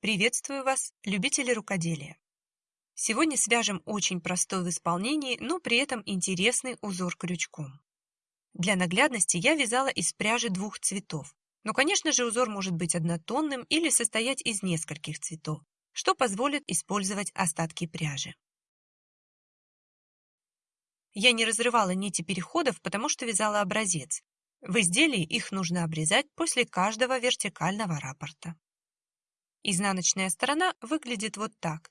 Приветствую вас, любители рукоделия! Сегодня свяжем очень простой в исполнении, но при этом интересный узор крючком. Для наглядности я вязала из пряжи двух цветов, но, конечно же, узор может быть однотонным или состоять из нескольких цветов, что позволит использовать остатки пряжи. Я не разрывала нити переходов, потому что вязала образец. В изделии их нужно обрезать после каждого вертикального раппорта. Изнаночная сторона выглядит вот так,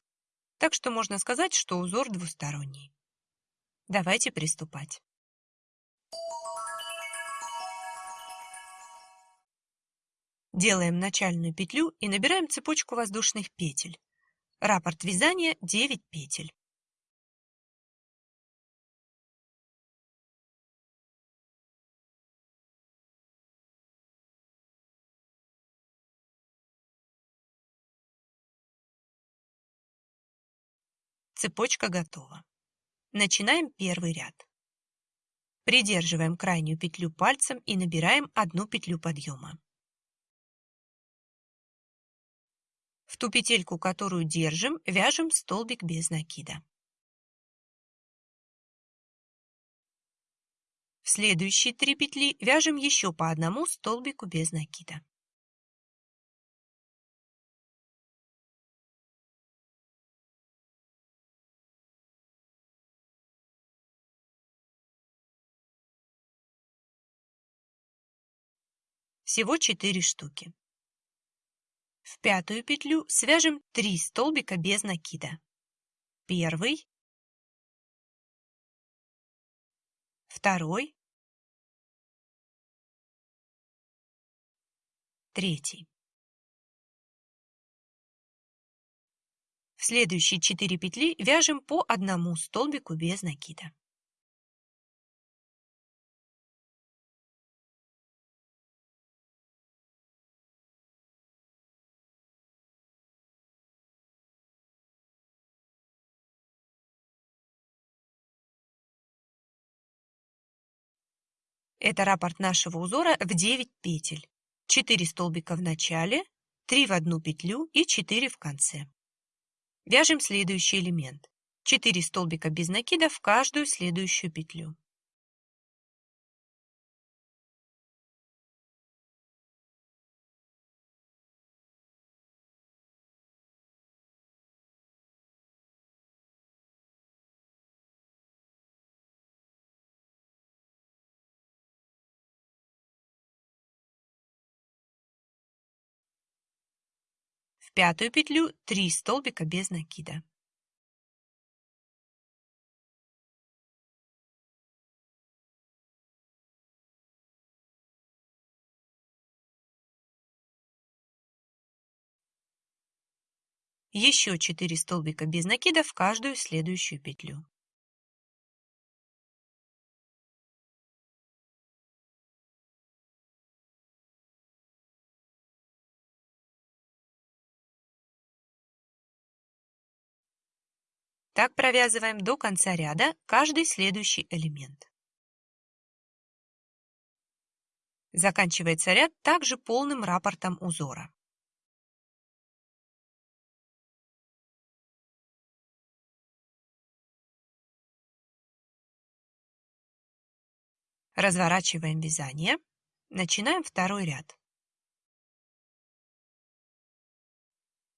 так что можно сказать, что узор двусторонний. Давайте приступать. Делаем начальную петлю и набираем цепочку воздушных петель. Раппорт вязания 9 петель. Цепочка готова. Начинаем первый ряд. Придерживаем крайнюю петлю пальцем и набираем одну петлю подъема. В ту петельку, которую держим, вяжем столбик без накида. В следующие три петли вяжем еще по одному столбику без накида. Всего 4 штуки. В пятую петлю свяжем 3 столбика без накида. Первый, второй, третий. В следующие 4 петли вяжем по одному столбику без накида. Это раппорт нашего узора в 9 петель. 4 столбика в начале, 3 в одну петлю и 4 в конце. Вяжем следующий элемент. 4 столбика без накида в каждую следующую петлю. Пятую петлю 3 столбика без накида. Еще 4 столбика без накида в каждую следующую петлю. Так провязываем до конца ряда каждый следующий элемент. Заканчивается ряд также полным раппортом узора. Разворачиваем вязание. Начинаем второй ряд.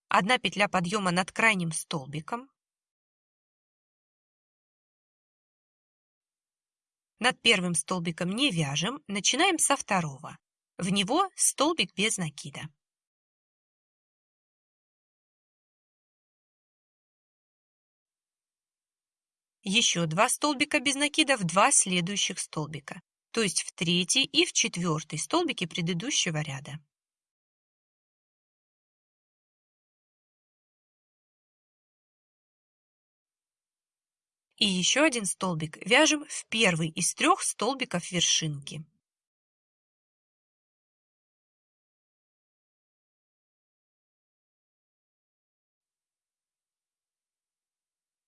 Одна петля подъема над крайним столбиком. Над первым столбиком не вяжем, начинаем со второго. В него столбик без накида. Еще два столбика без накида в два следующих столбика, то есть в третий и в четвертый столбики предыдущего ряда. И еще один столбик вяжем в первый из трех столбиков вершинки.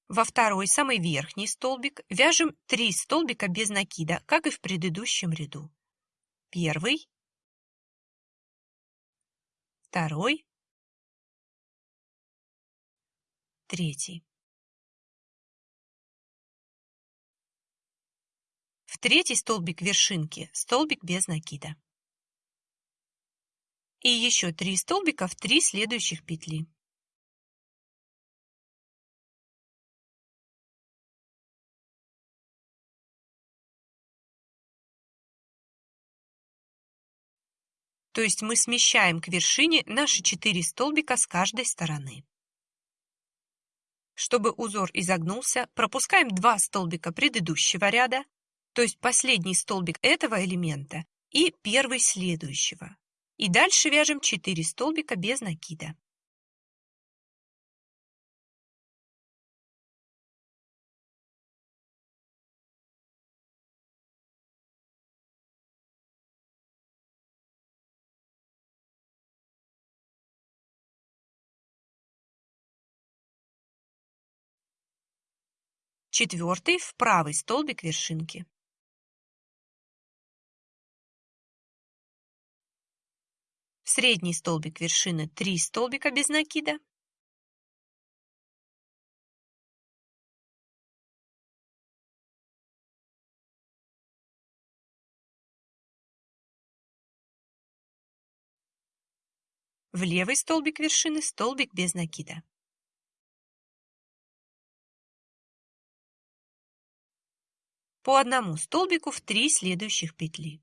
Во второй, самый верхний столбик вяжем 3 столбика без накида, как и в предыдущем ряду. Первый, второй, третий. Третий столбик вершинки столбик без накида. И еще три столбика в три следующих петли. То есть мы смещаем к вершине наши 4 столбика с каждой стороны. Чтобы узор изогнулся, пропускаем 2 столбика предыдущего ряда, то есть последний столбик этого элемента и первый следующего. И дальше вяжем 4 столбика без накида. четвертый в правый столбик вершинки. Средний столбик вершины 3 столбика без накида. В левый столбик вершины столбик без накида. по одному столбику в три следующих петли.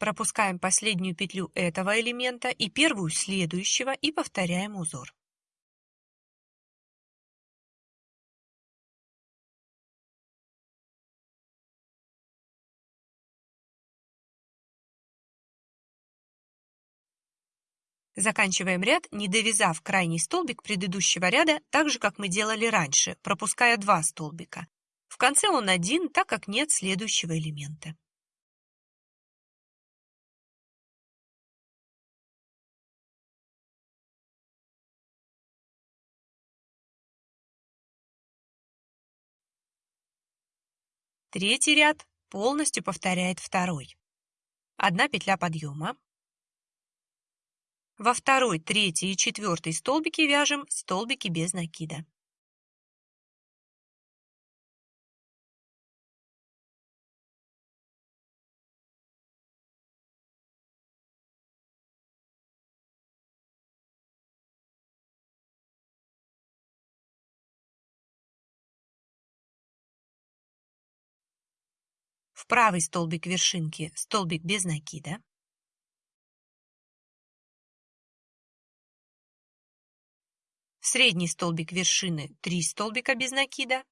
Пропускаем последнюю петлю этого элемента и первую следующего и повторяем узор. Заканчиваем ряд, не довязав крайний столбик предыдущего ряда, так же, как мы делали раньше, пропуская два столбика. В конце он один, так как нет следующего элемента. Третий ряд полностью повторяет второй. Одна петля подъема, во второй, третий и четвертый столбики вяжем столбики без накида. В правый столбик вершинки столбик без накида. средний столбик вершины 3 столбика без накида,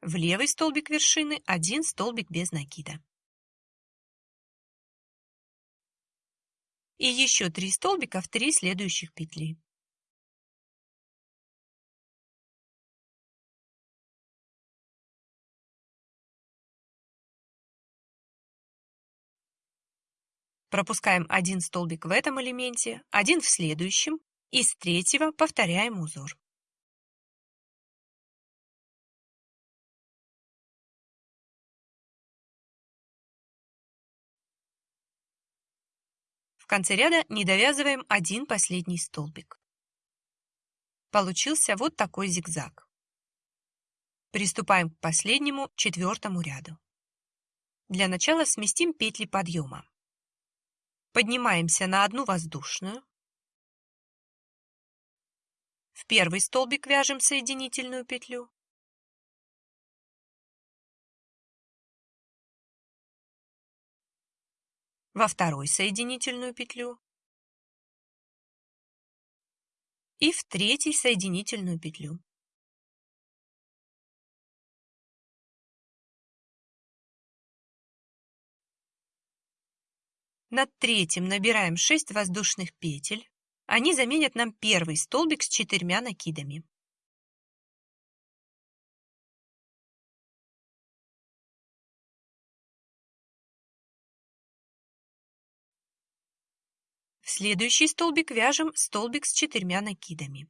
в левый столбик вершины 1 столбик без накида. И еще 3 столбика в 3 следующих петли. Пропускаем один столбик в этом элементе, один в следующем, и с третьего повторяем узор. Конце ряда не довязываем один последний столбик. Получился вот такой зигзаг. Приступаем к последнему, четвертому ряду. Для начала сместим петли подъема. Поднимаемся на одну воздушную. В первый столбик вяжем соединительную петлю. Во второй соединительную петлю. И в третий соединительную петлю. Над третьим набираем 6 воздушных петель. Они заменят нам первый столбик с четырьмя накидами. Следующий столбик вяжем столбик с четырьмя накидами.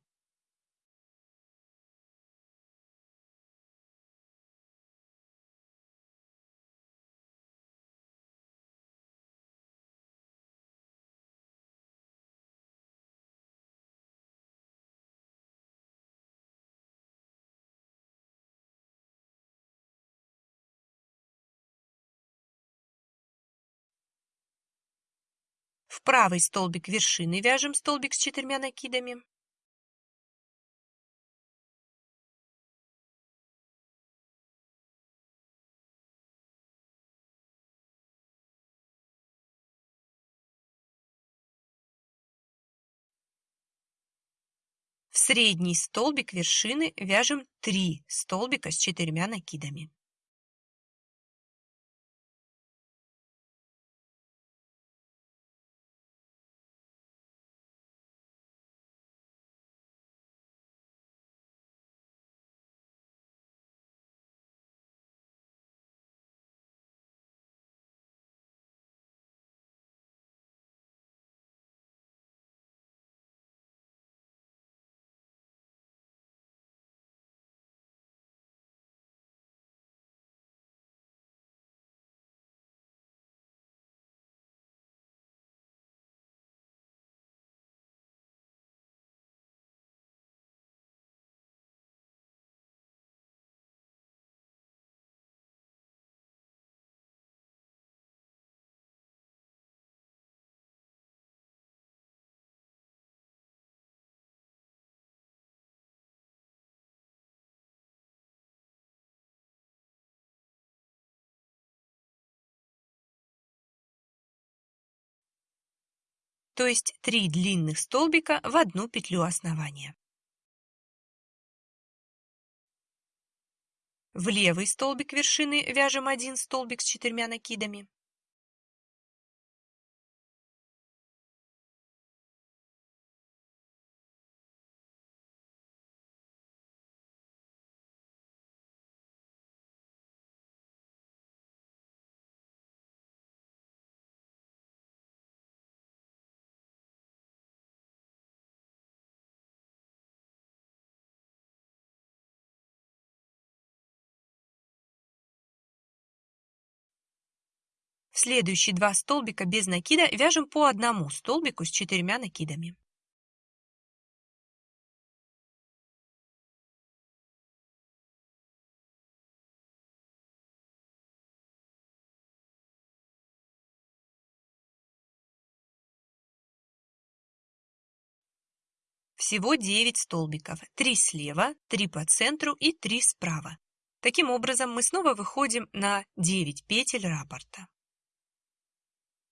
В правый столбик вершины вяжем столбик с четырьмя накидами. В средний столбик вершины вяжем 3 столбика с четырьмя накидами. То есть 3 длинных столбика в одну петлю основания. В левый столбик вершины вяжем один столбик с четырьмя накидами. Следующие два столбика без накида вяжем по одному столбику с четырьмя накидами. Всего 9 столбиков, 3 слева, 3 по центру и 3 справа. Таким образом, мы снова выходим на 9 петель раппорта.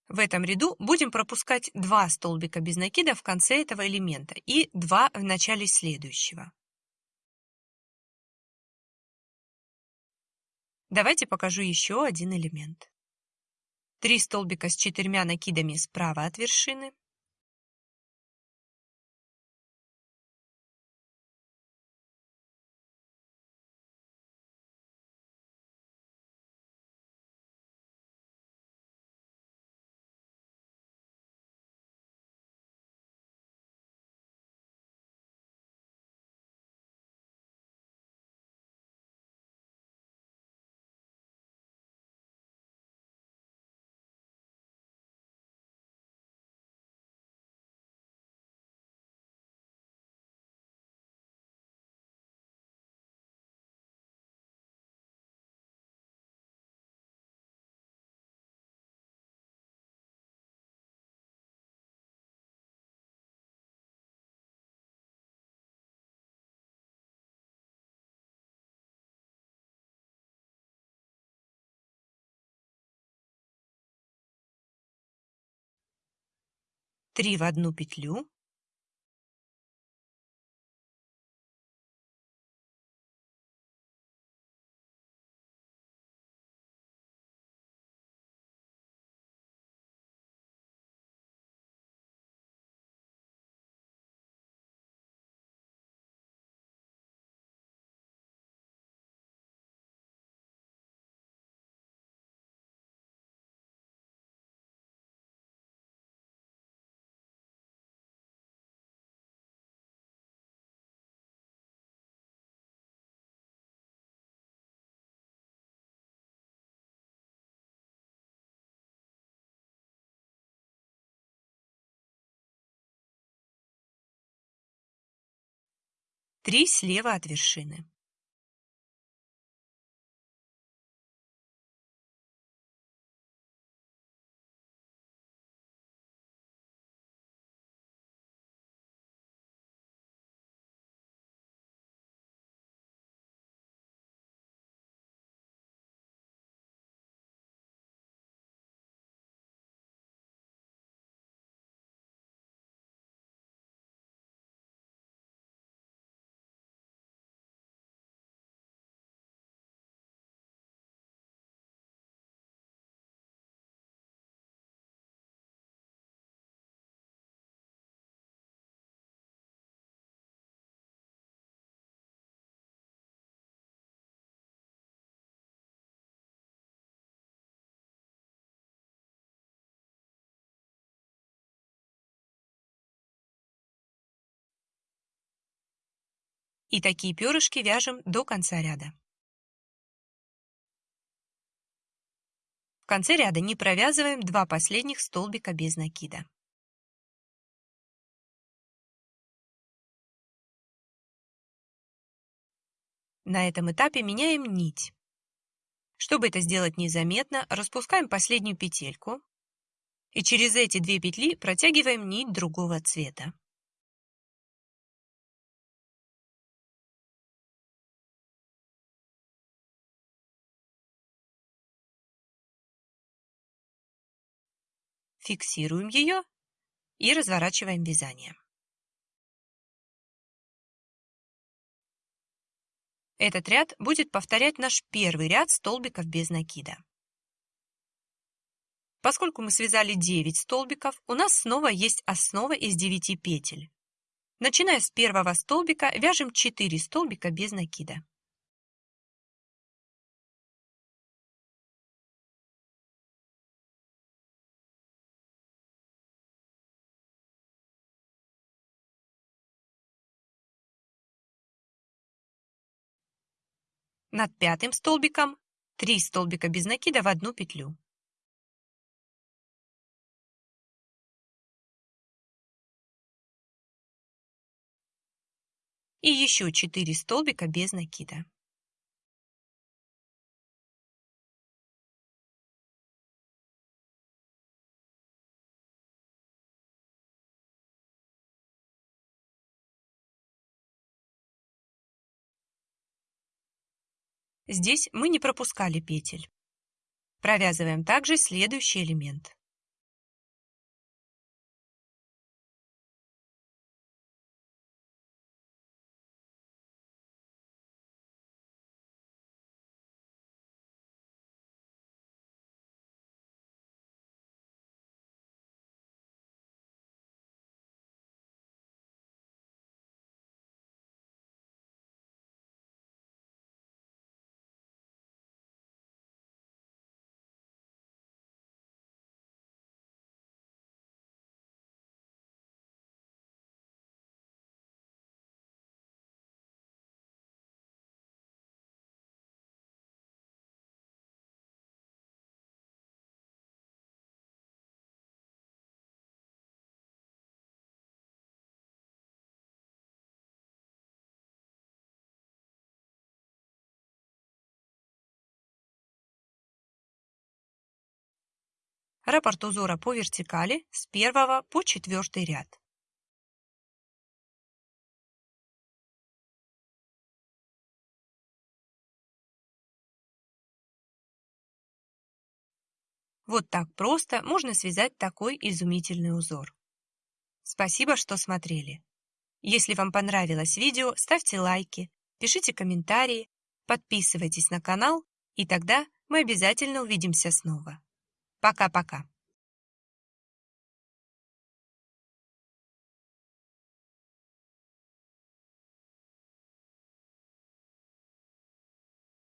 В этом ряду будем пропускать два столбика без накида в конце этого элемента и два в начале следующего. Давайте покажу еще один элемент. Три столбика с четырьмя накидами справа от вершины, три в одну петлю 3 слева от вершины. И такие перышки вяжем до конца ряда. В конце ряда не провязываем два последних столбика без накида. На этом этапе меняем нить. Чтобы это сделать незаметно, распускаем последнюю петельку и через эти две петли протягиваем нить другого цвета. Фиксируем ее и разворачиваем вязание. Этот ряд будет повторять наш первый ряд столбиков без накида. Поскольку мы связали 9 столбиков, у нас снова есть основа из 9 петель. Начиная с первого столбика, вяжем 4 столбика без накида. Над пятым столбиком 3 столбика без накида в одну петлю. И еще 4 столбика без накида. Здесь мы не пропускали петель. Провязываем также следующий элемент. Раппорт узора по вертикали с первого по четвертый ряд. Вот так просто можно связать такой изумительный узор. Спасибо, что смотрели. Если вам понравилось видео, ставьте лайки, пишите комментарии, подписывайтесь на канал, и тогда мы обязательно увидимся снова. Пока-пока.